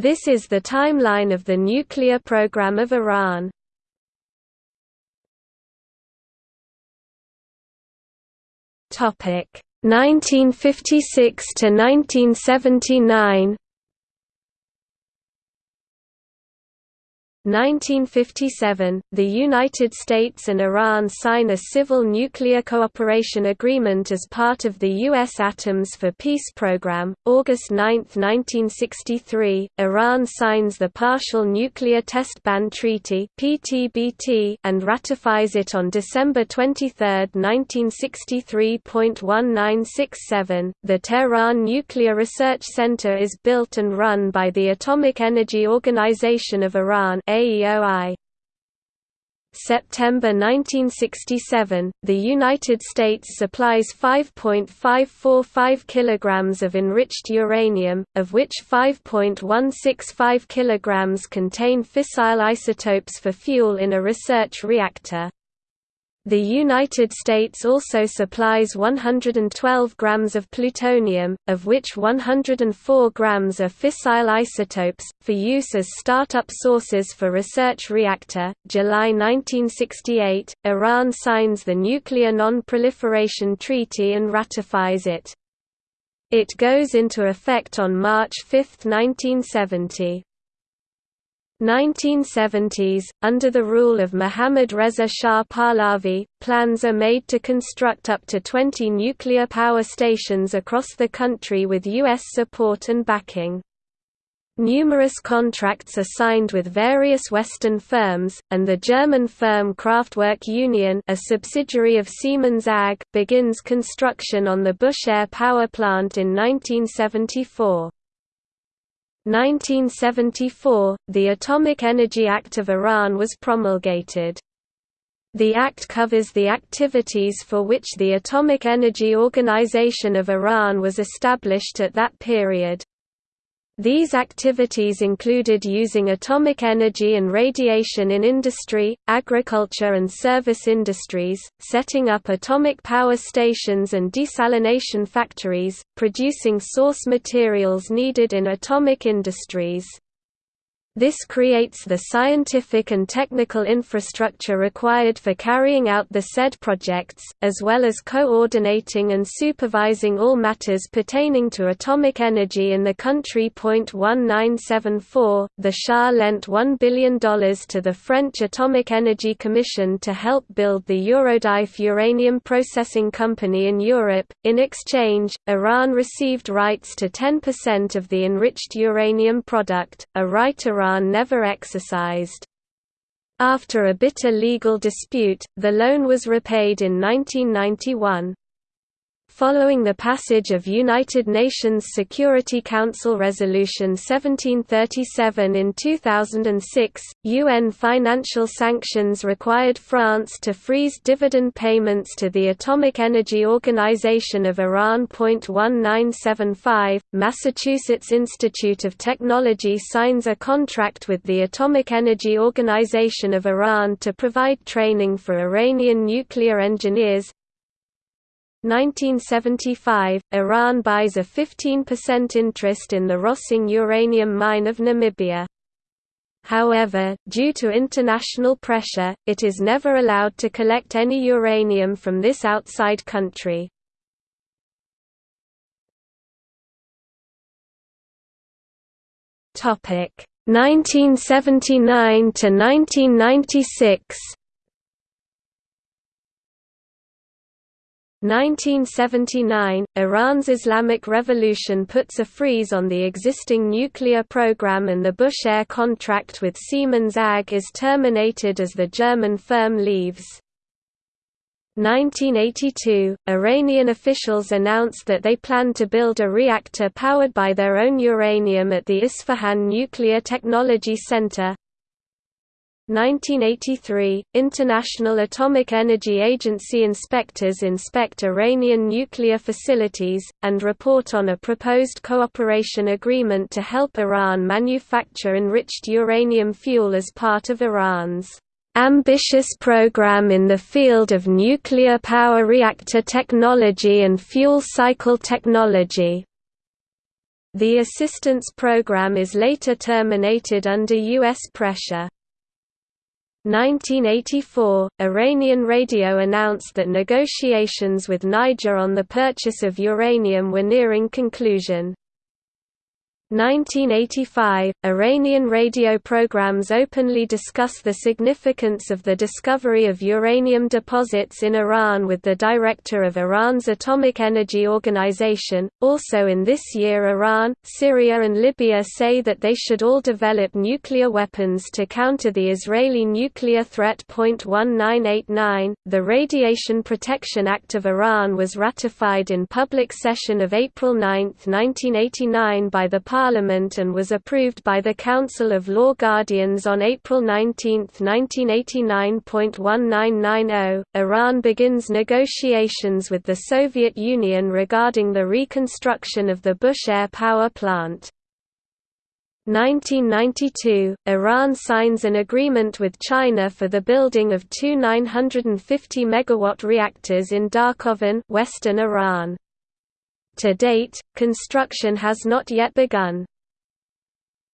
This is the timeline of the nuclear program of Iran. Topic 1956 to 1979 1957, the United States and Iran sign a civil nuclear cooperation agreement as part of the U.S. Atoms for Peace program. August 9, 1963, Iran signs the Partial Nuclear Test Ban Treaty (PTBT) and ratifies it on December 23, 1963.1967. The Tehran Nuclear Research Center is built and run by the Atomic Energy Organization of Iran AEOI. September 1967, the United States supplies 5.545 kilograms of enriched uranium, of which 5.165 kilograms contain fissile isotopes for fuel in a research reactor. The United States also supplies 112 grams of plutonium, of which 104 grams are fissile isotopes, for use as startup sources for research reactor. July 1968, Iran signs the Nuclear Non-Proliferation Treaty and ratifies it. It goes into effect on March 5, 1970. 1970s, under the rule of Mohammad Reza Shah Pahlavi, plans are made to construct up to 20 nuclear power stations across the country with U.S. support and backing. Numerous contracts are signed with various Western firms, and the German firm Kraftwerk Union a subsidiary of Siemens AG begins construction on the Bushehr power plant in 1974. 1974, the Atomic Energy Act of Iran was promulgated. The act covers the activities for which the Atomic Energy Organization of Iran was established at that period. These activities included using atomic energy and radiation in industry, agriculture and service industries, setting up atomic power stations and desalination factories, producing source materials needed in atomic industries. This creates the scientific and technical infrastructure required for carrying out the said projects, as well as coordinating and supervising all matters pertaining to atomic energy in the country. 1974, the Shah lent $1 billion to the French Atomic Energy Commission to help build the Eurodif uranium processing company in Europe. In exchange, Iran received rights to 10% of the enriched uranium product, a right Iran never exercised. After a bitter legal dispute, the loan was repaid in 1991. Following the passage of United Nations Security Council Resolution 1737 in 2006, UN financial sanctions required France to freeze dividend payments to the Atomic Energy Organization of Iran. 1975, Massachusetts Institute of Technology signs a contract with the Atomic Energy Organization of Iran to provide training for Iranian nuclear engineers, 1975, Iran buys a 15% interest in the Rossing uranium mine of Namibia. However, due to international pressure, it is never allowed to collect any uranium from this outside country. Topic 1979 to 1996 1979, Iran's Islamic Revolution puts a freeze on the existing nuclear program and the Bushehr contract with Siemens AG is terminated as the German firm leaves. 1982, Iranian officials announced that they plan to build a reactor powered by their own uranium at the Isfahan Nuclear Technology Center, 1983, International Atomic Energy Agency inspectors inspect Iranian nuclear facilities, and report on a proposed cooperation agreement to help Iran manufacture enriched uranium fuel as part of Iran's ambitious program in the field of nuclear power reactor technology and fuel cycle technology. The assistance program is later terminated under U.S. pressure. 1984, Iranian radio announced that negotiations with Niger on the purchase of uranium were nearing conclusion. 1985, Iranian radio programs openly discuss the significance of the discovery of uranium deposits in Iran with the director of Iran's Atomic Energy Organization. Also in this year, Iran, Syria, and Libya say that they should all develop nuclear weapons to counter the Israeli nuclear threat. 1989, the Radiation Protection Act of Iran was ratified in public session of April 9, 1989 by the Parliament and was approved by the Council of Law Guardians on April 19, 1989.1990. Iran begins negotiations with the Soviet Union regarding the reconstruction of the Bushehr power plant. 1992, Iran signs an agreement with China for the building of two 950 MW reactors in Darkhovin, western Iran. To date, construction has not yet begun.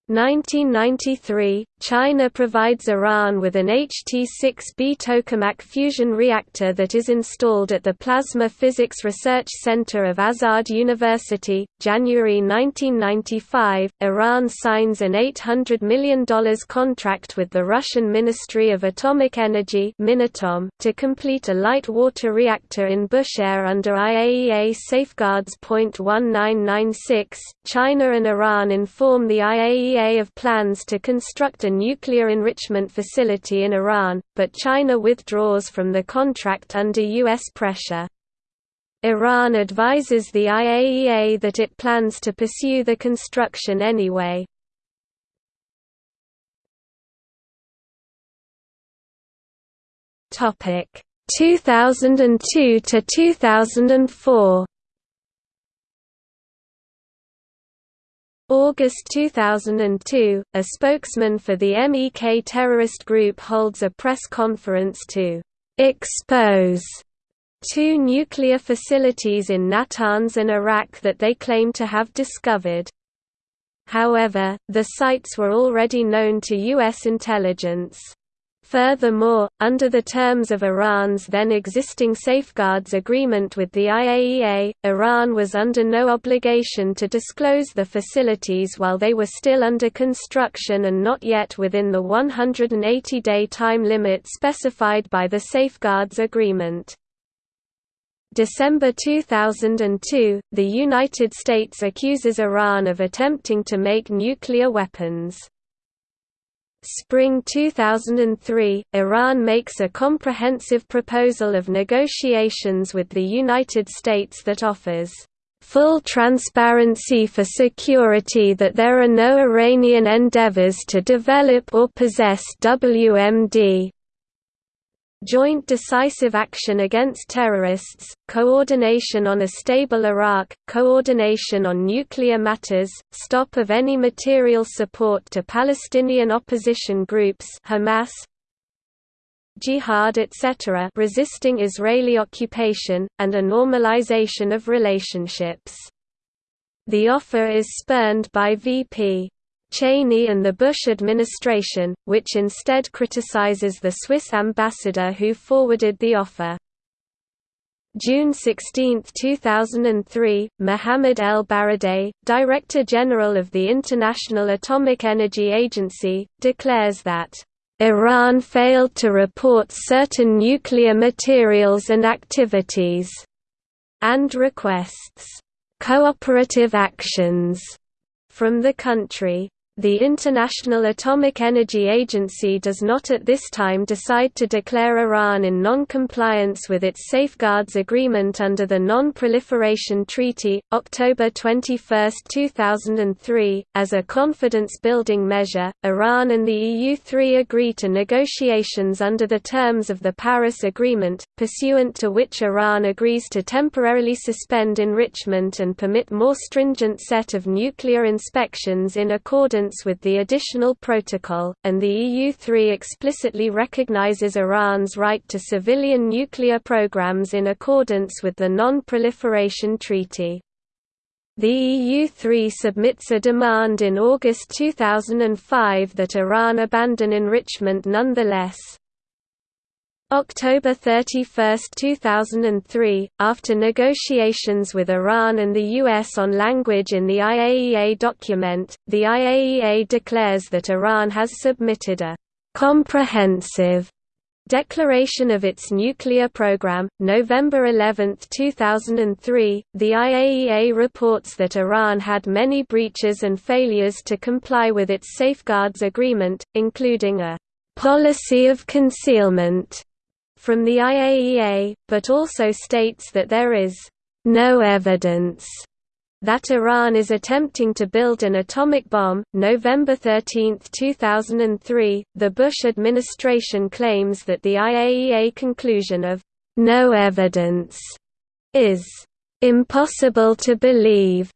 1993, China provides Iran with an HT-6B tokamak fusion reactor that is installed at the Plasma Physics Research Center of Azad University. January 1995, Iran signs an $800 million contract with the Russian Ministry of Atomic Energy Minatom to complete a light water reactor in Bushehr under IAEA safeguards. 1996, China and Iran inform the IAEA of plans to construct a nuclear enrichment facility in Iran, but China withdraws from the contract under U.S. pressure. Iran advises the IAEA that it plans to pursue the construction anyway. Topic 2002 to 2004 August 2002, a spokesman for the MEK terrorist group holds a press conference to expose two nuclear facilities in Natanz and Arak that they claim to have discovered. However, the sites were already known to U.S. intelligence. Furthermore, under the terms of Iran's then existing safeguards agreement with the IAEA, Iran was under no obligation to disclose the facilities while they were still under construction and not yet within the 180-day time limit specified by the safeguards agreement. December 2002, the United States accuses Iran of attempting to make nuclear weapons. Spring 2003, Iran makes a comprehensive proposal of negotiations with the United States that offers full transparency for security that there are no Iranian endeavors to develop or possess WMD joint decisive action against terrorists, coordination on a stable Iraq, coordination on nuclear matters, stop of any material support to Palestinian opposition groups Hamas, jihad etc. resisting Israeli occupation, and a normalization of relationships. The offer is spurned by VP Cheney and the Bush administration, which instead criticizes the Swiss ambassador who forwarded the offer. June 16, 2003, Mohammed El Baradei, Director General of the International Atomic Energy Agency, declares that Iran failed to report certain nuclear materials and activities, and requests cooperative actions from the country. The International Atomic Energy Agency does not at this time decide to declare Iran in non-compliance with its Safeguards Agreement under the Non-Proliferation Treaty, October 21, 2003. As a confidence-building measure, Iran and the EU-3 agree to negotiations under the terms of the Paris Agreement, pursuant to which Iran agrees to temporarily suspend enrichment and permit more stringent set of nuclear inspections in accordance accordance with the additional protocol, and the EU-3 explicitly recognizes Iran's right to civilian nuclear programs in accordance with the Non-Proliferation Treaty. The EU-3 submits a demand in August 2005 that Iran abandon enrichment nonetheless. October 31, 2003, after negotiations with Iran and the US on language in the IAEA document, the IAEA declares that Iran has submitted a comprehensive Declaration of its nuclear program, November 11, 2003, the IAEA reports that Iran had many breaches and failures to comply with its safeguards agreement, including a policy of concealment from the IAEA, but also states that there is no evidence that Iran is attempting to build an atomic bomb. November 13, 2003, the Bush administration claims that the IAEA conclusion of no evidence is impossible to believe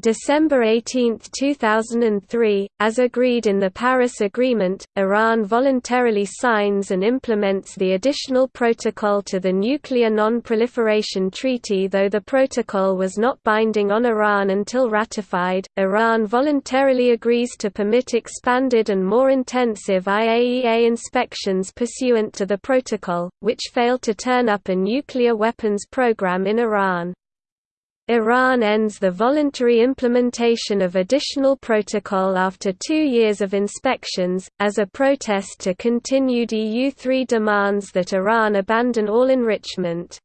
December 18, 2003, as agreed in the Paris Agreement, Iran voluntarily signs and implements the additional protocol to the Nuclear Non-Proliferation Treaty though the protocol was not binding on Iran until ratified. Iran voluntarily agrees to permit expanded and more intensive IAEA inspections pursuant to the protocol, which failed to turn up a nuclear weapons program in Iran. Iran ends the voluntary implementation of additional protocol after two years of inspections, as a protest to continued EU-3 demands that Iran abandon all enrichment.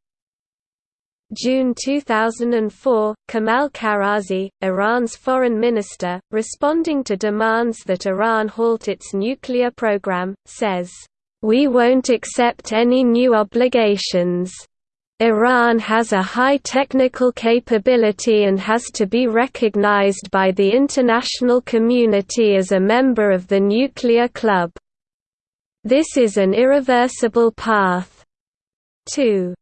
June 2004, Kamal Kharazi, Iran's foreign minister, responding to demands that Iran halt its nuclear program, says, "...we won't accept any new obligations." Iran has a high technical capability and has to be recognized by the international community as a member of the nuclear club. This is an irreversible path. 2.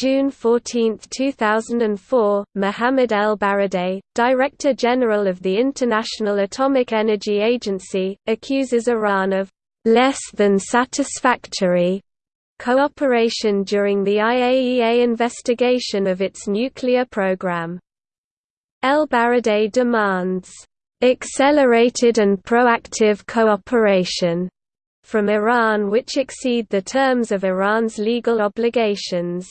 June 14, 2004, Mohammad ElBaradei, Director General of the International Atomic Energy Agency, accuses Iran of less than satisfactory cooperation during the IAEA investigation of its nuclear program. El Baradei demands, "...accelerated and proactive cooperation." from Iran which exceed the terms of Iran's legal obligations.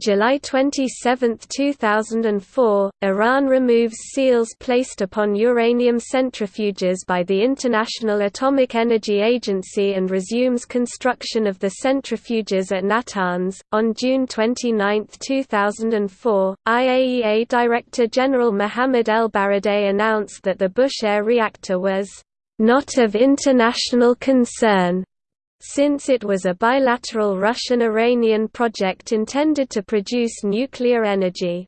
July 27, 2004, Iran removes seals placed upon uranium centrifuges by the International Atomic Energy Agency and resumes construction of the centrifuges at Natanz. On June 29, 2004, IAEA Director General Mohammad ElBaradei announced that the Bushehr reactor was not of international concern since it was a bilateral Russian-Iranian project intended to produce nuclear energy.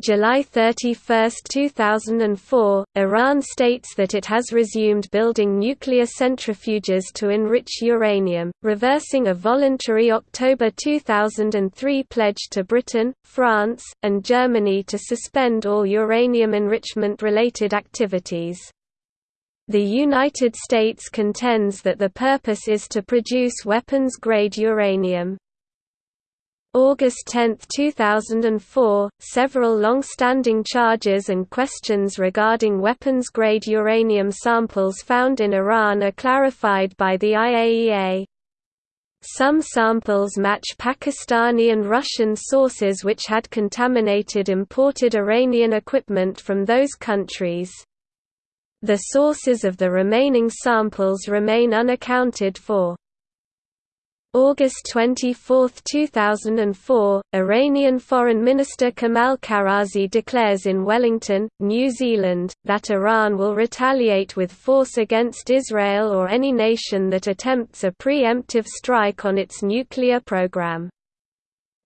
July 31, 2004, Iran states that it has resumed building nuclear centrifuges to enrich uranium, reversing a voluntary October 2003 pledge to Britain, France, and Germany to suspend all uranium enrichment-related activities. The United States contends that the purpose is to produce weapons-grade uranium. August 10, 2004, several long-standing charges and questions regarding weapons-grade uranium samples found in Iran are clarified by the IAEA. Some samples match Pakistani and Russian sources which had contaminated imported Iranian equipment from those countries. The sources of the remaining samples remain unaccounted for. August 24, 2004, Iranian Foreign Minister Kamal Kharazi declares in Wellington, New Zealand, that Iran will retaliate with force against Israel or any nation that attempts a preemptive strike on its nuclear program.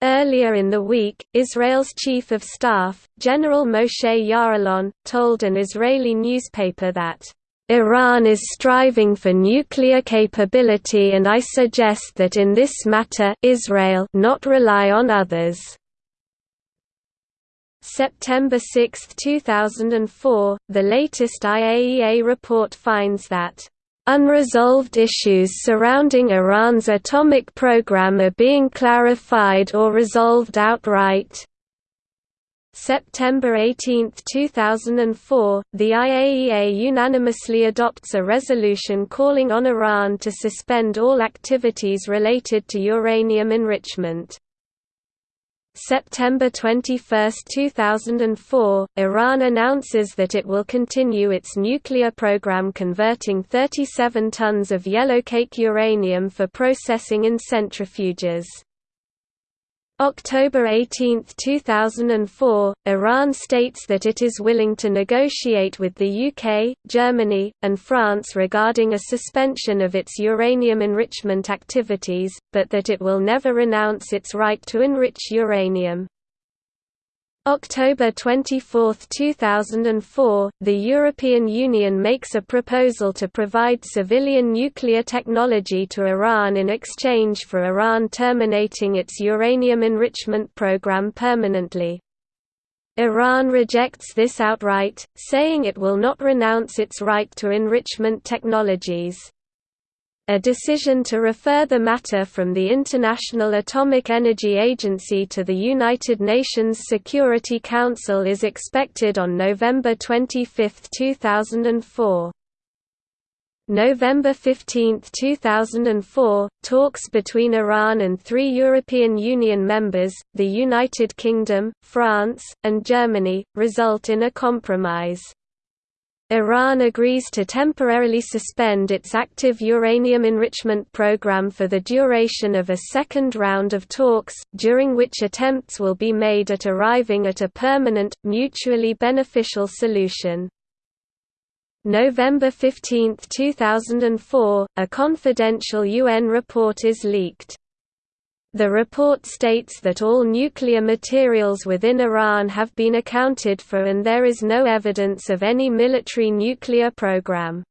Earlier in the week, Israel's Chief of Staff, General Moshe Ya'alon, told an Israeli newspaper that, "...Iran is striving for nuclear capability and I suggest that in this matter Israel not rely on others." September 6, 2004, the latest IAEA report finds that Unresolved issues surrounding Iran's atomic program are being clarified or resolved outright. September 18, 2004, the IAEA unanimously adopts a resolution calling on Iran to suspend all activities related to uranium enrichment. September 21, 2004, Iran announces that it will continue its nuclear program converting 37 tons of yellowcake uranium for processing in centrifuges. October 18, 2004, Iran states that it is willing to negotiate with the UK, Germany, and France regarding a suspension of its uranium enrichment activities, but that it will never renounce its right to enrich uranium. October 24, 2004, the European Union makes a proposal to provide civilian nuclear technology to Iran in exchange for Iran terminating its uranium enrichment program permanently. Iran rejects this outright, saying it will not renounce its right to enrichment technologies. A decision to refer the matter from the International Atomic Energy Agency to the United Nations Security Council is expected on November 25, 2004. November 15, 2004, talks between Iran and three European Union members, the United Kingdom, France, and Germany, result in a compromise. Iran agrees to temporarily suspend its active uranium enrichment program for the duration of a second round of talks, during which attempts will be made at arriving at a permanent, mutually beneficial solution. November 15, 2004, a confidential UN report is leaked. The report states that all nuclear materials within Iran have been accounted for and there is no evidence of any military nuclear program.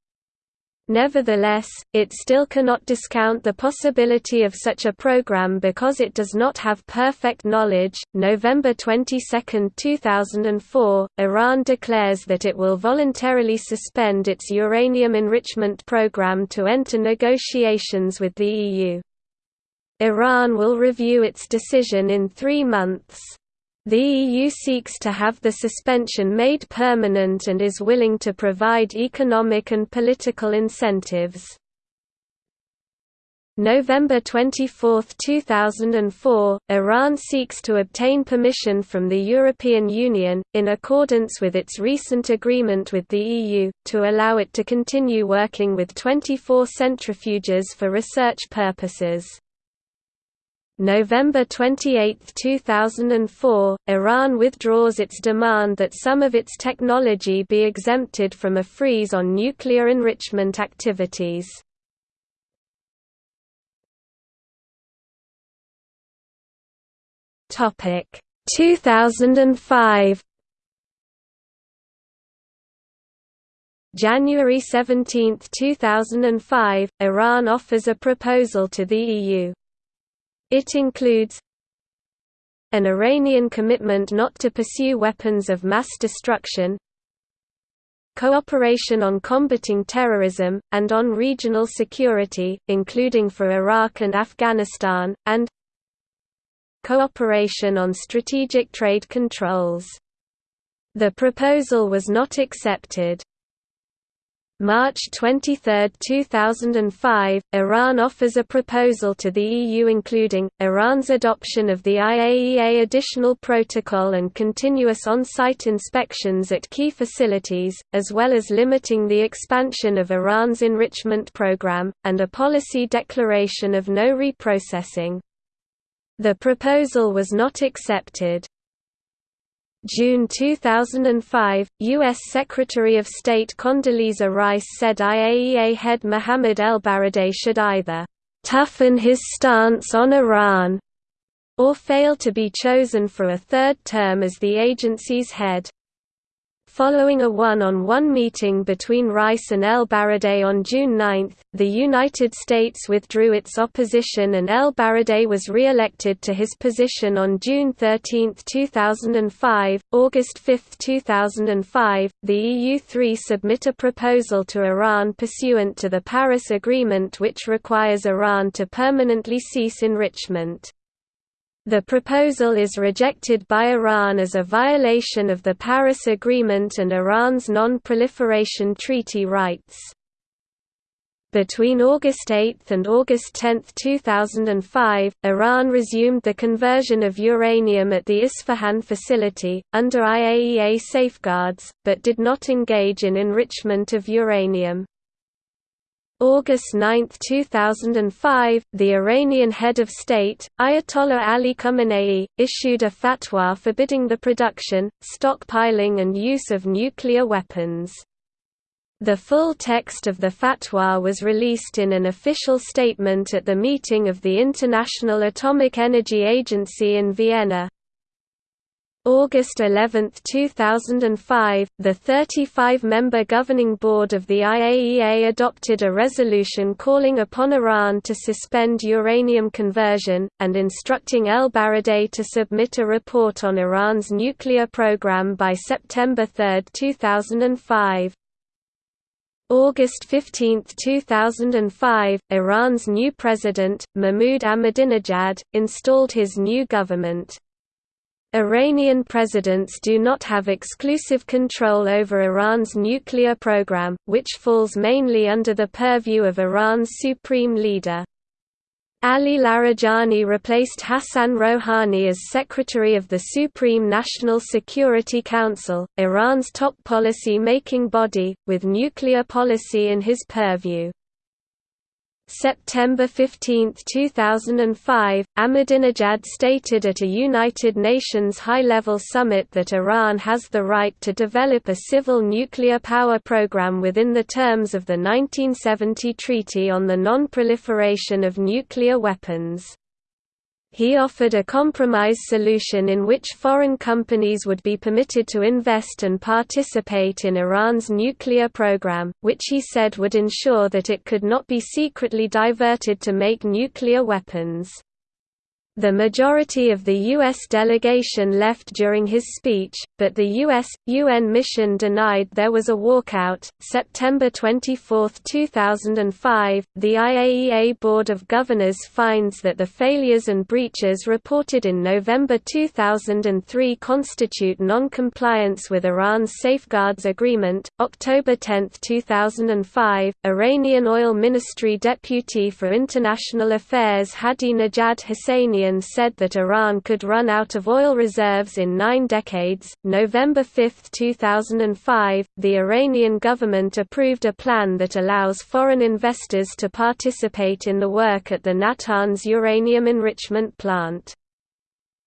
Nevertheless, it still cannot discount the possibility of such a program because it does not have perfect knowledge. November 22, 2004, Iran declares that it will voluntarily suspend its uranium enrichment program to enter negotiations with the EU. Iran will review its decision in three months. The EU seeks to have the suspension made permanent and is willing to provide economic and political incentives. November 24, 2004, Iran seeks to obtain permission from the European Union, in accordance with its recent agreement with the EU, to allow it to continue working with 24 centrifuges for research purposes. November 28, 2004, Iran withdraws its demand that some of its technology be exempted from a freeze on nuclear enrichment activities. Topic 2005 January 17, 2005, Iran offers a proposal to the EU. It includes an Iranian commitment not to pursue weapons of mass destruction cooperation on combating terrorism, and on regional security, including for Iraq and Afghanistan, and cooperation on strategic trade controls. The proposal was not accepted. March 23, 2005, Iran offers a proposal to the EU including, Iran's adoption of the IAEA Additional Protocol and continuous on-site inspections at key facilities, as well as limiting the expansion of Iran's enrichment program, and a policy declaration of no reprocessing. The proposal was not accepted. June 2005, U.S. Secretary of State Condoleezza Rice said IAEA head Mohammad ElBaradei should either «toughen his stance on Iran» or fail to be chosen for a third term as the agency's head. Following a one-on-one -on -one meeting between Rice and El-Baradei on June 9, the United States withdrew its opposition and El-Baradei was re-elected to his position on June 13, 2005. August 5, 2005, the EU-3 submit a proposal to Iran pursuant to the Paris Agreement which requires Iran to permanently cease enrichment. The proposal is rejected by Iran as a violation of the Paris Agreement and Iran's Non-Proliferation Treaty rights. Between August 8 and August 10, 2005, Iran resumed the conversion of uranium at the Isfahan facility, under IAEA safeguards, but did not engage in enrichment of uranium. August 9, 2005, the Iranian head of state, Ayatollah Ali Khamenei, issued a fatwa forbidding the production, stockpiling and use of nuclear weapons. The full text of the fatwa was released in an official statement at the meeting of the International Atomic Energy Agency in Vienna. August 11, 2005, the 35-member governing board of the IAEA adopted a resolution calling upon Iran to suspend uranium conversion, and instructing El Baradei to submit a report on Iran's nuclear program by September 3, 2005. August 15, 2005, Iran's new president, Mahmoud Ahmadinejad, installed his new government. Iranian presidents do not have exclusive control over Iran's nuclear program, which falls mainly under the purview of Iran's supreme leader. Ali Larijani replaced Hassan Rouhani as Secretary of the Supreme National Security Council, Iran's top policy-making body, with nuclear policy in his purview. September 15, 2005, Ahmadinejad stated at a United Nations high-level summit that Iran has the right to develop a civil nuclear power program within the terms of the 1970 Treaty on the Non-Proliferation of Nuclear Weapons. He offered a compromise solution in which foreign companies would be permitted to invest and participate in Iran's nuclear program, which he said would ensure that it could not be secretly diverted to make nuclear weapons. The majority of the U.S. delegation left during his speech, but the U.S. UN mission denied there was a walkout. September 24, 2005, the IAEA Board of Governors finds that the failures and breaches reported in November 2003 constitute non-compliance with Iran's Safeguards Agreement. October 10, 2005, Iranian Oil Ministry Deputy for International Affairs Hadi Najad Husseini said that Iran could run out of oil reserves in nine decades. November 5, 2005, the Iranian government approved a plan that allows foreign investors to participate in the work at the Natanz uranium enrichment plant.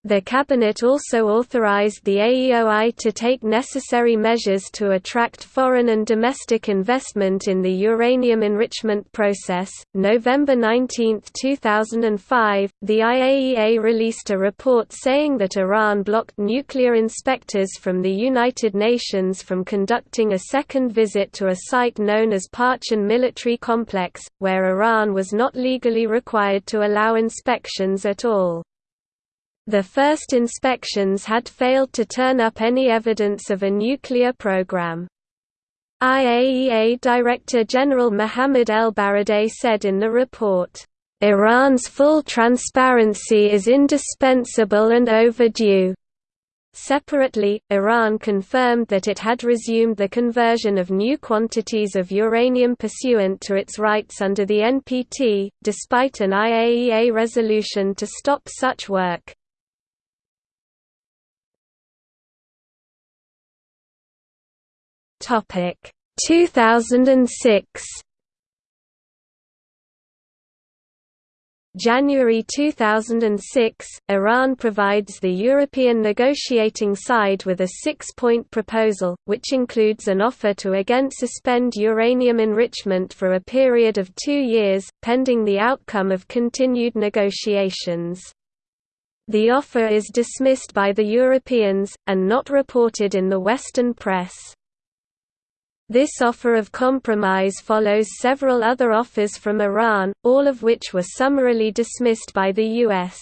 The cabinet also authorized the AEOI to take necessary measures to attract foreign and domestic investment in the uranium enrichment process. November 19, 2005, the IAEA released a report saying that Iran blocked nuclear inspectors from the United Nations from conducting a second visit to a site known as Parchin Military Complex, where Iran was not legally required to allow inspections at all. The first inspections had failed to turn up any evidence of a nuclear program. IAEA Director General Mohammad El-Baradei said in the report, "...Iran's full transparency is indispensable and overdue." Separately, Iran confirmed that it had resumed the conversion of new quantities of uranium pursuant to its rights under the NPT, despite an IAEA resolution to stop such work. Topic 2006 January 2006, Iran provides the European negotiating side with a six-point proposal, which includes an offer to again suspend uranium enrichment for a period of two years, pending the outcome of continued negotiations. The offer is dismissed by the Europeans, and not reported in the Western press. This offer of compromise follows several other offers from Iran, all of which were summarily dismissed by the U.S.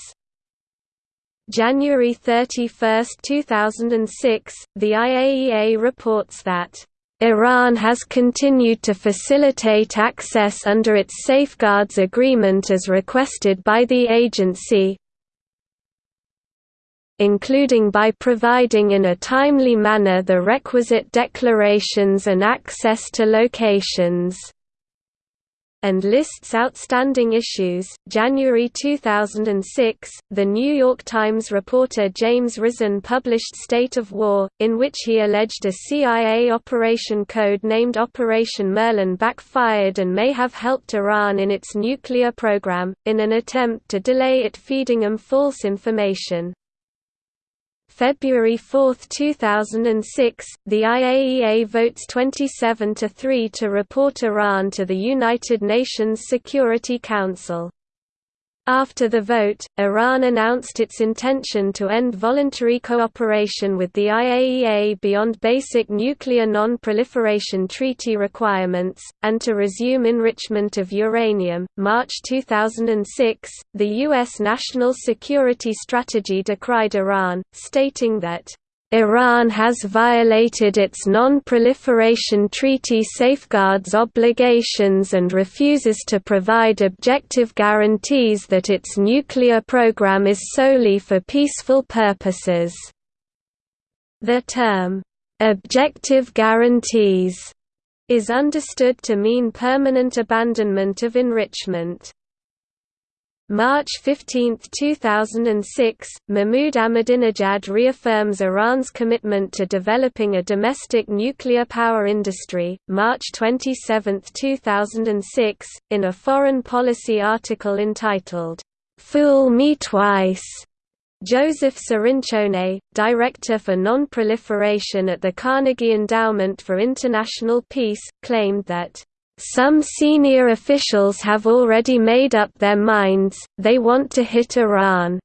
January 31, 2006, the IAEA reports that Iran has continued to facilitate access under its Safeguards Agreement as requested by the agency, including by providing in a timely manner the requisite declarations and access to locations and lists outstanding issues. January 2006, The New York Times reporter James Risen published State of War, in which he alleged a CIA operation code named Operation Merlin backfired and may have helped Iran in its nuclear program, in an attempt to delay it feeding them false information. February 4, 2006, the IAEA votes 27 to 3 to report Iran to the United Nations Security Council. After the vote, Iran announced its intention to end voluntary cooperation with the IAEA beyond basic nuclear non-proliferation treaty requirements, and to resume enrichment of uranium. March 2006, the U.S. National Security Strategy decried Iran, stating that Iran has violated its Non-Proliferation Treaty safeguards obligations and refuses to provide objective guarantees that its nuclear program is solely for peaceful purposes. The term, "'objective guarantees' is understood to mean permanent abandonment of enrichment. March 15, 2006, Mahmoud Ahmadinejad reaffirms Iran's commitment to developing a domestic nuclear power industry. March 27, 2006, in a foreign policy article entitled, Fool Me Twice, Joseph Cirincione, Director for Non-Proliferation at the Carnegie Endowment for International Peace, claimed that some senior officials have already made up their minds, they want to hit Iran.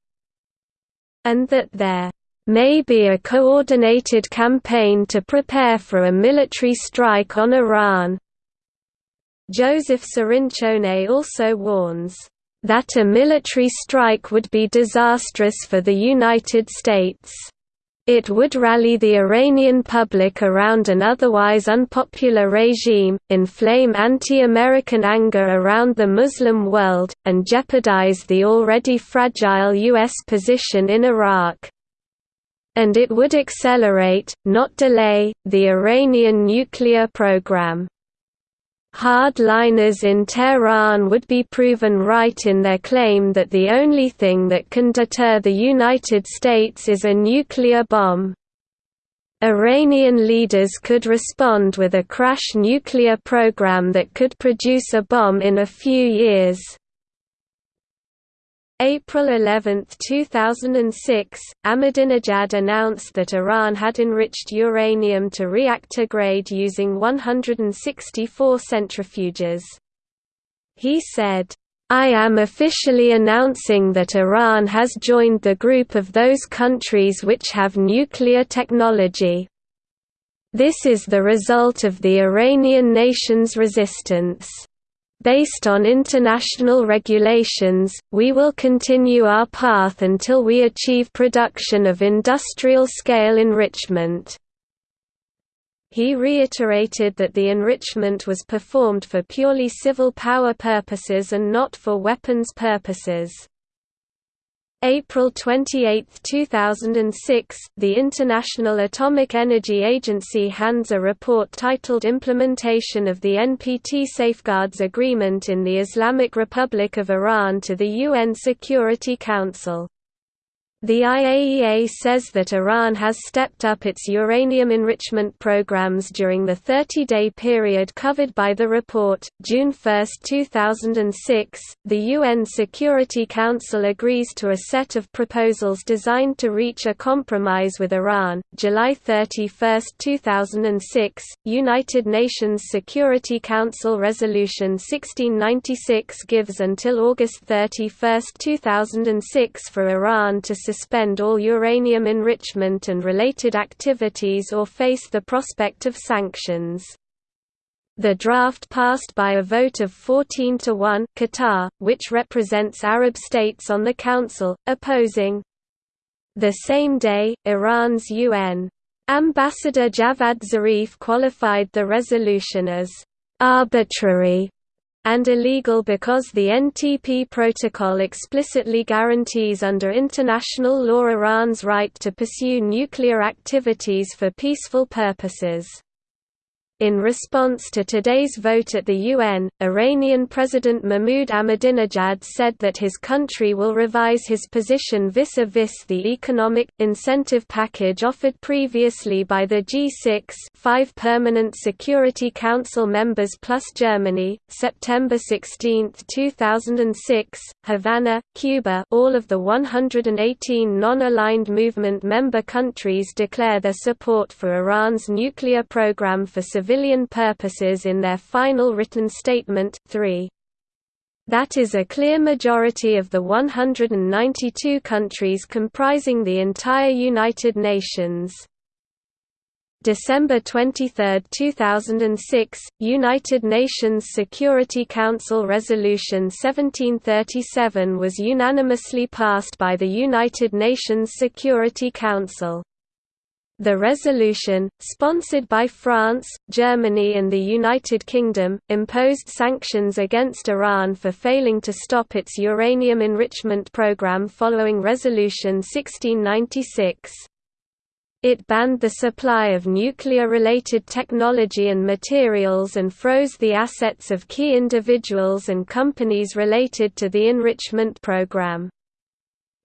And that there may be a coordinated campaign to prepare for a military strike on Iran. Joseph Cirincione also warns that a military strike would be disastrous for the United States. It would rally the Iranian public around an otherwise unpopular regime, inflame anti-American anger around the Muslim world, and jeopardize the already fragile U.S. position in Iraq. And it would accelerate, not delay, the Iranian nuclear program. Hardliners in Tehran would be proven right in their claim that the only thing that can deter the United States is a nuclear bomb. Iranian leaders could respond with a crash nuclear program that could produce a bomb in a few years. April 11, 2006, Ahmadinejad announced that Iran had enriched uranium to reactor grade using 164 centrifuges. He said, I am officially announcing that Iran has joined the group of those countries which have nuclear technology. This is the result of the Iranian nation's resistance. Based on international regulations, we will continue our path until we achieve production of industrial-scale enrichment. He reiterated that the enrichment was performed for purely civil power purposes and not for weapons purposes. April 28, 2006, the International Atomic Energy Agency hands a report titled Implementation of the NPT Safeguards Agreement in the Islamic Republic of Iran to the UN Security Council. The IAEA says that Iran has stepped up its uranium enrichment programs during the 30-day period covered by the report. June 1, 2006, the UN Security Council agrees to a set of proposals designed to reach a compromise with Iran. July 31, 2006, United Nations Security Council Resolution 1696 gives until August 31, 2006 for Iran to suspend all uranium enrichment and related activities or face the prospect of sanctions. The draft passed by a vote of 14 to 1 Qatar, which represents Arab states on the Council, opposing. The same day, Iran's UN Ambassador Javad Zarif qualified the resolution as arbitrary and illegal because the NTP protocol explicitly guarantees under international law Iran's right to pursue nuclear activities for peaceful purposes. In response to today's vote at the UN, Iranian President Mahmoud Ahmadinejad said that his country will revise his position vis-a-vis -vis the economic, incentive package offered previously by the G6 five permanent Security Council members plus Germany, September 16, 2006, Havana, Cuba. All of the 118 non-aligned movement member countries declare their support for Iran's nuclear program for civilian civilian purposes in their final written statement 3. That is a clear majority of the 192 countries comprising the entire United Nations. December 23, 2006, United Nations Security Council Resolution 1737 was unanimously passed by the United Nations Security Council. The resolution, sponsored by France, Germany and the United Kingdom, imposed sanctions against Iran for failing to stop its uranium enrichment program following Resolution 1696. It banned the supply of nuclear-related technology and materials and froze the assets of key individuals and companies related to the enrichment program.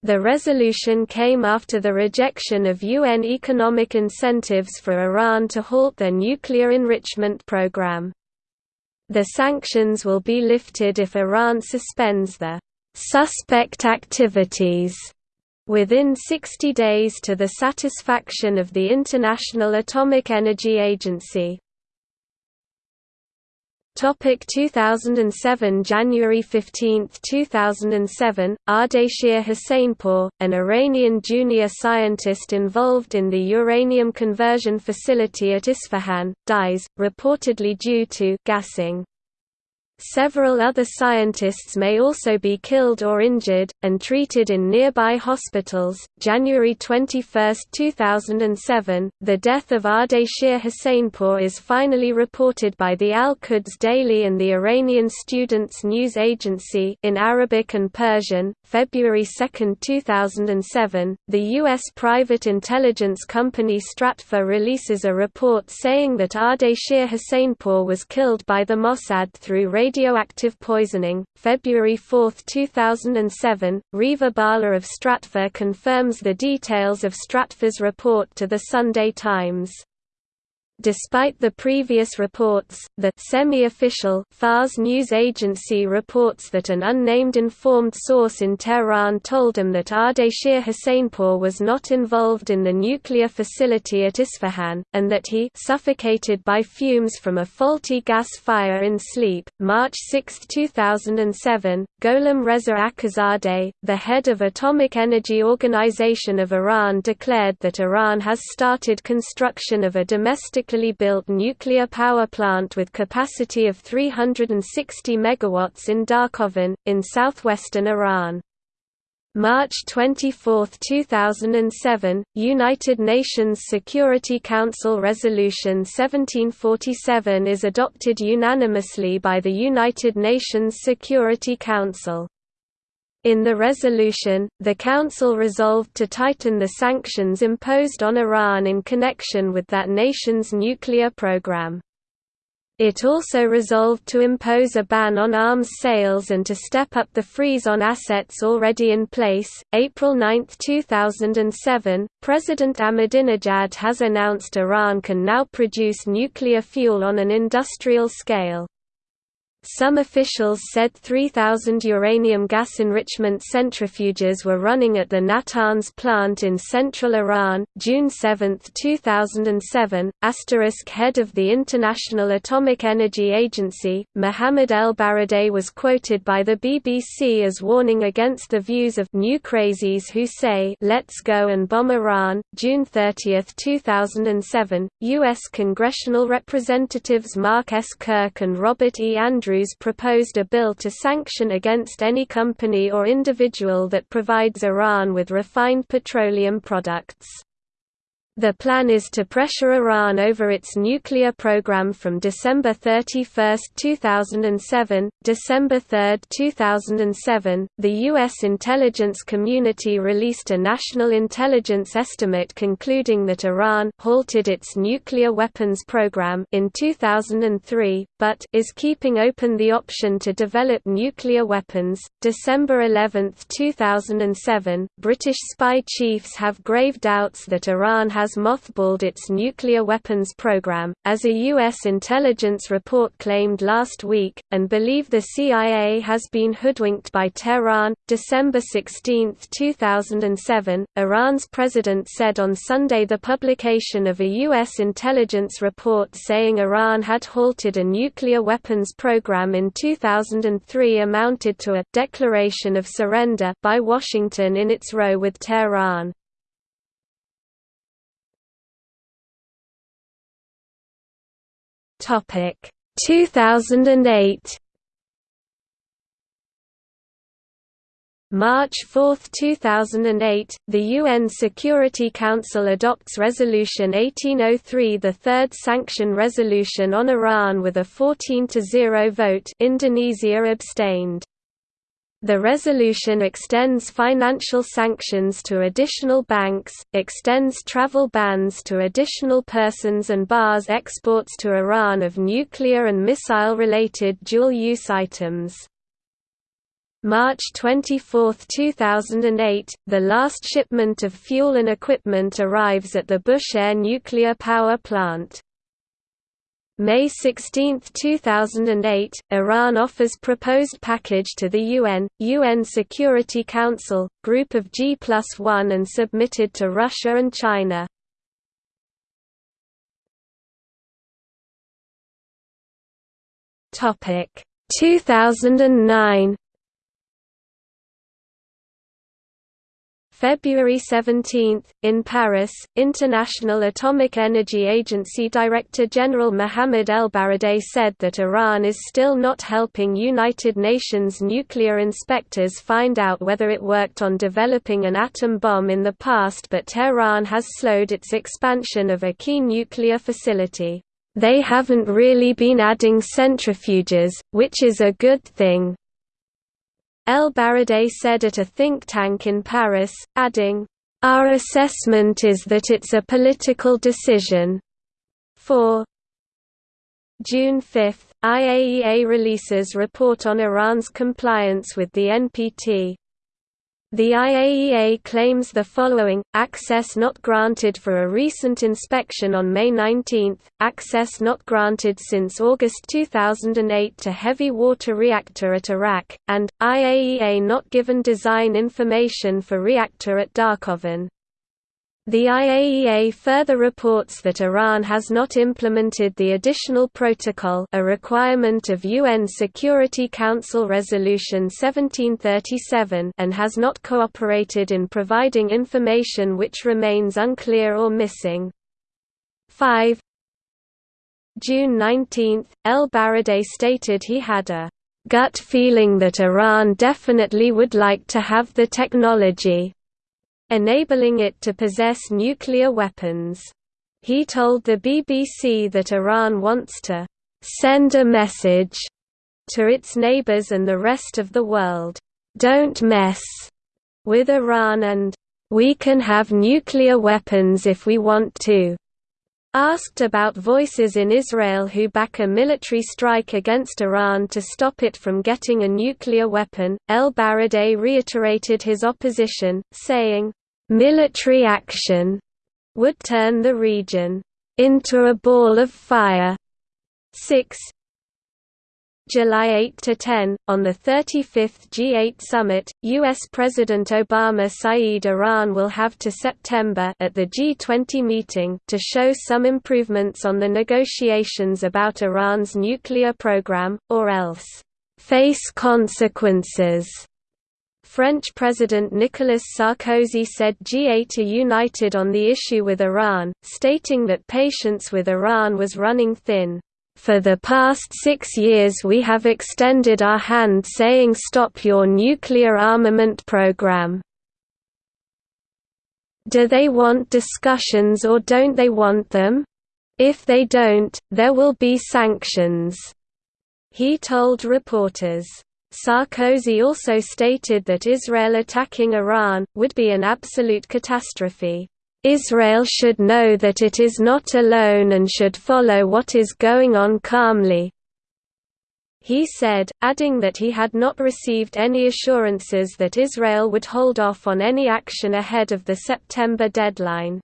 The resolution came after the rejection of UN economic incentives for Iran to halt their nuclear enrichment program. The sanctions will be lifted if Iran suspends the suspect activities within 60 days to the satisfaction of the International Atomic Energy Agency. Topic 2007 January 15, 2007, Ardeshir Husseinpour, an Iranian junior scientist involved in the uranium conversion facility at Isfahan, dies, reportedly due to gassing. Several other scientists may also be killed or injured, and treated in nearby hospitals. January 21, 2007, the death of Ardeshir Husseinpour is finally reported by the Al Quds Daily and the Iranian Students News Agency in Arabic and Persian. February 2, 2007, the U.S. private intelligence company Stratfor releases a report saying that Ardeshir Husseinpour was killed by the Mossad through radioactive poisoning. February 4, 2007, Reva Bhalla of Stratfor confirms the details of Stratfor's report to the Sunday Times. Despite the previous reports, the semi-official Fars news agency reports that an unnamed informed source in Tehran told him that Ardeshir Husseinpour was not involved in the nuclear facility at Isfahan, and that he suffocated by fumes from a faulty gas fire in sleep. March 6, 2007, Gholam Reza Aghazadeh, the head of Atomic Energy Organization of Iran declared that Iran has started construction of a domestic built nuclear power plant with capacity of 360 megawatts in Darkhovin, in southwestern Iran. March 24, 2007, United Nations Security Council Resolution 1747 is adopted unanimously by the United Nations Security Council. In the resolution, the Council resolved to tighten the sanctions imposed on Iran in connection with that nation's nuclear program. It also resolved to impose a ban on arms sales and to step up the freeze on assets already in place. April 9, 2007, President Ahmadinejad has announced Iran can now produce nuclear fuel on an industrial scale. Some officials said 3,000 uranium gas enrichment centrifuges were running at the Natanz plant in central Iran. June 7, 2007, asterisk head of the International Atomic Energy Agency, Mohammad El Baradei was quoted by the BBC as warning against the views of new crazies who say, let's go and bomb Iran. June 30, 2007, U.S. Congressional Representatives Mark S. Kirk and Robert E. Andrews Andrews proposed a bill to sanction against any company or individual that provides Iran with refined petroleum products. The plan is to pressure Iran over its nuclear program from December 31, 2007, December 3, 2007. The U.S. intelligence community released a national intelligence estimate concluding that Iran halted its nuclear weapons program in 2003, but is keeping open the option to develop nuclear weapons. December 11, 2007, British spy chiefs have grave doubts that Iran has has mothballed its nuclear weapons program, as a U.S. intelligence report claimed last week, and believe the CIA has been hoodwinked by Tehran. December 16, 2007, Iran's president said on Sunday the publication of a U.S. intelligence report saying Iran had halted a nuclear weapons program in 2003 amounted to a declaration of surrender by Washington in its row with Tehran. Topic. 2008 March 4, 2008, the UN Security Council adopts Resolution 1803 the third sanction resolution on Iran with a 14–0 vote. Indonesia abstained. The resolution extends financial sanctions to additional banks, extends travel bans to additional persons and bars exports to Iran of nuclear and missile-related dual-use items. March 24, 2008, the last shipment of fuel and equipment arrives at the Bushehr nuclear power plant. May 16, 2008, Iran offers proposed package to the UN, UN Security Council, group of G plus 1 and submitted to Russia and China. Topic 2009 February 17, in Paris, International Atomic Energy Agency Director General Mohammad ElBaradei said that Iran is still not helping United Nations nuclear inspectors find out whether it worked on developing an atom bomb in the past but Tehran has slowed its expansion of a key nuclear facility. They haven't really been adding centrifuges, which is a good thing. ElBaradei said at a think tank in Paris, adding, "...our assessment is that it's a political decision." For June 5, IAEA releases report on Iran's compliance with the NPT. The IAEA claims the following, access not granted for a recent inspection on May 19, access not granted since August 2008 to heavy water reactor at Arak, and, IAEA not given design information for reactor at Darkhovin. The IAEA further reports that Iran has not implemented the additional protocol a requirement of UN Security Council Resolution 1737 and has not cooperated in providing information which remains unclear or missing. 5 June 19, ElBaradei stated he had a gut feeling that Iran definitely would like to have the technology enabling it to possess nuclear weapons. He told the BBC that Iran wants to send a message to its neighbors and the rest of the world, don't mess with Iran and we can have nuclear weapons if we want to. Asked about voices in Israel who back a military strike against Iran to stop it from getting a nuclear weapon, El Baradei reiterated his opposition, saying, "...military action," would turn the region, "...into a ball of fire." 6 July 8–10, on the 35th G8 summit, U.S. President Obama said Iran will have to September at the G20 meeting to show some improvements on the negotiations about Iran's nuclear program, or else, "...face consequences." French President Nicolas Sarkozy said G8 are united on the issue with Iran, stating that patience with Iran was running thin. For the past six years we have extended our hand saying stop your nuclear armament program. Do they want discussions or don't they want them? If they don't, there will be sanctions." He told reporters. Sarkozy also stated that Israel attacking Iran, would be an absolute catastrophe. Israel should know that it is not alone and should follow what is going on calmly. He said, adding that he had not received any assurances that Israel would hold off on any action ahead of the September deadline.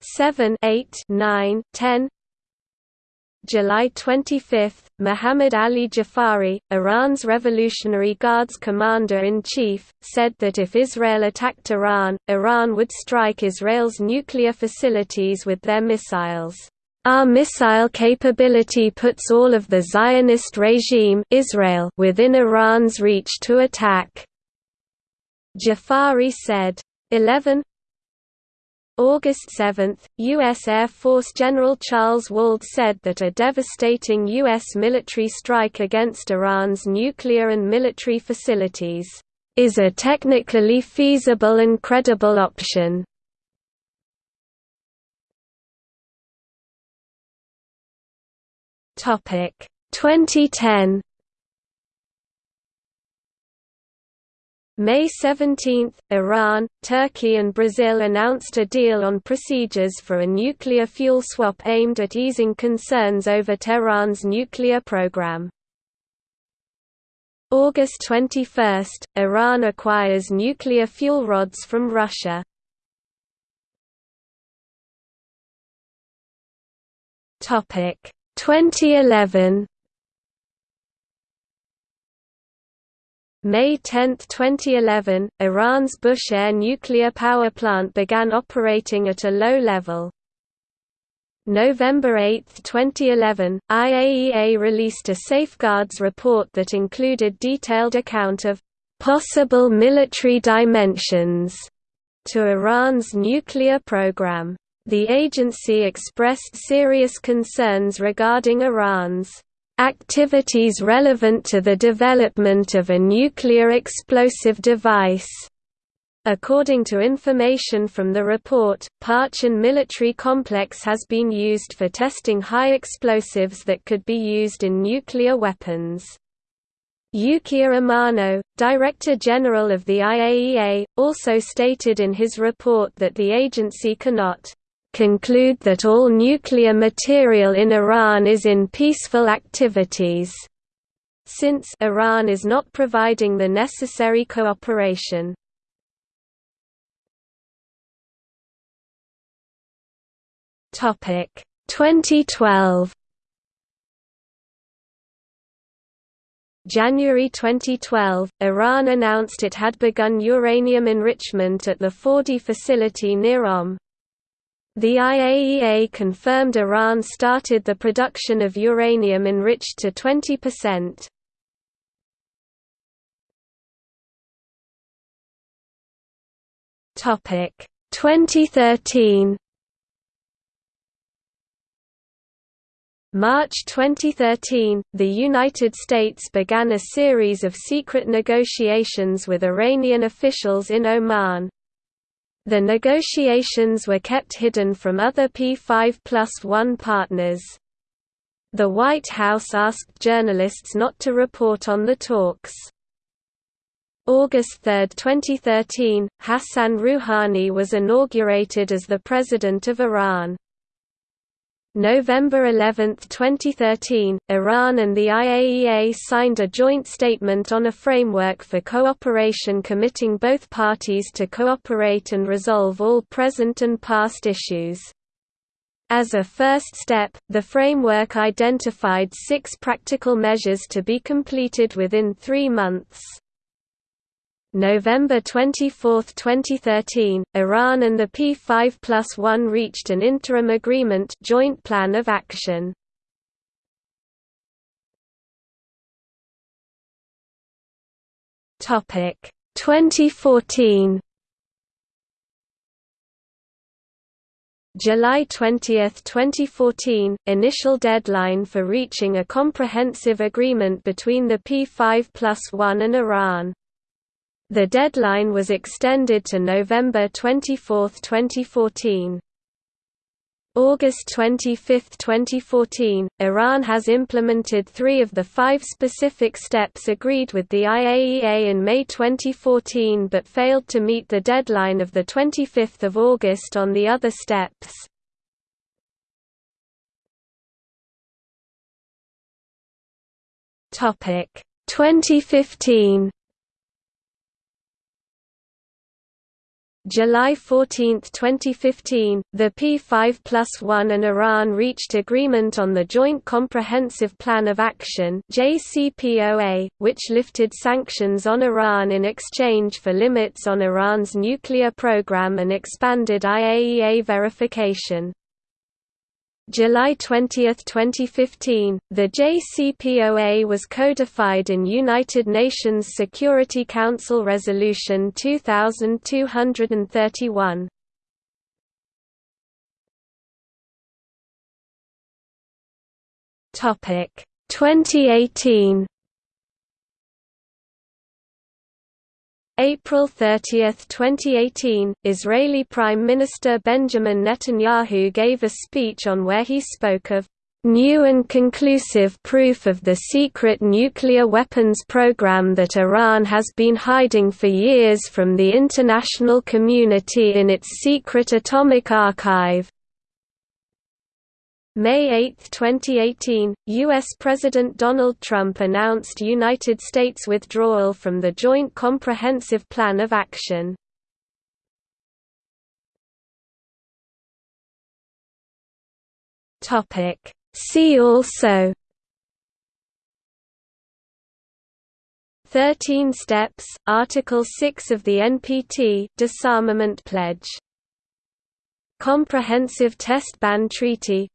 7 8 9, 10 July 25, Muhammad Ali Jafari, Iran's Revolutionary Guards commander-in-chief, said that if Israel attacked Iran, Iran would strike Israel's nuclear facilities with their missiles. Our missile capability puts all of the Zionist regime Israel within Iran's reach to attack. Jafari said. 11 August 7, U.S. Air Force General Charles Wald said that a devastating U.S. military strike against Iran's nuclear and military facilities, "...is a technically feasible and credible option." Topic 2010 May 17, Iran, Turkey and Brazil announced a deal on procedures for a nuclear fuel swap aimed at easing concerns over Tehran's nuclear program. August 21, Iran acquires nuclear fuel rods from Russia. Topic 2011 May 10, 2011, Iran's Bushehr nuclear power plant began operating at a low level. November 8, 2011, IAEA released a safeguards report that included detailed account of possible military dimensions to Iran's nuclear program. The agency expressed serious concerns regarding Iran's activities relevant to the development of a nuclear explosive device. According to information from the report, Parchin military complex has been used for testing high explosives that could be used in nuclear weapons. Yukiya Amano, Director General of the IAEA, also stated in his report that the agency cannot conclude that all nuclear material in Iran is in peaceful activities, since Iran is not providing the necessary cooperation. Topic 2012 January 2012, Iran announced it had begun uranium enrichment at the Fordow facility near Qom. The IAEA confirmed Iran started the production of uranium enriched to 20%. Topic 2013 March 2013, the United States began a series of secret negotiations with Iranian officials in Oman. The negotiations were kept hidden from other P5 plus 1 partners. The White House asked journalists not to report on the talks. August 3, 2013, Hassan Rouhani was inaugurated as the President of Iran. November 11, 2013, Iran and the IAEA signed a joint statement on a framework for cooperation committing both parties to cooperate and resolve all present and past issues. As a first step, the framework identified six practical measures to be completed within three months. November 24, 2013, Iran and the P5 plus 1 reached an interim agreement joint plan of action. Topic 2014 July 20, 2014, initial deadline for reaching a comprehensive agreement between the P5 plus 1 and Iran. The deadline was extended to November 24, 2014. August 25, 2014, Iran has implemented three of the five specific steps agreed with the IAEA in May 2014 but failed to meet the deadline of 25 August on the other steps. Topic 2015 July 14, 2015, the P5 plus 1 and Iran reached agreement on the Joint Comprehensive Plan of Action which lifted sanctions on Iran in exchange for limits on Iran's nuclear program and expanded IAEA verification. July 20, 2015, the JCPOA was codified in United Nations Security Council Resolution 2231. Topic 2018 April 30, 2018, Israeli Prime Minister Benjamin Netanyahu gave a speech on where he spoke of new and conclusive proof of the secret nuclear weapons program that Iran has been hiding for years from the international community in its secret atomic archive. May 8, 2018, U.S. President Donald Trump announced United States withdrawal from the Joint Comprehensive Plan of Action. See also 13 Steps, Article 6 of the NPT Disarmament Pledge Comprehensive Test Ban Treaty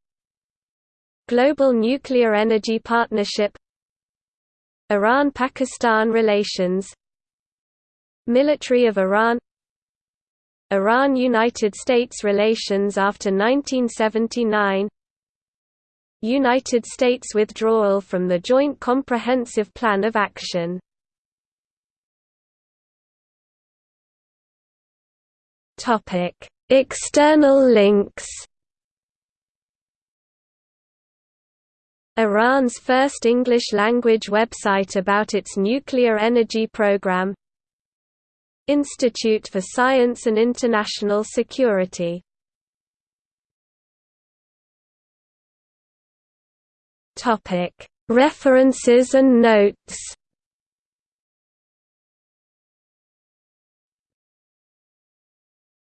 Global Nuclear Energy Partnership Iran–Pakistan relations Military of Iran Iran–United States relations after 1979 United States withdrawal from the Joint Comprehensive Plan of Action. External links Iran's first English-language website about its nuclear energy program. Institute for Science and International Security. References and notes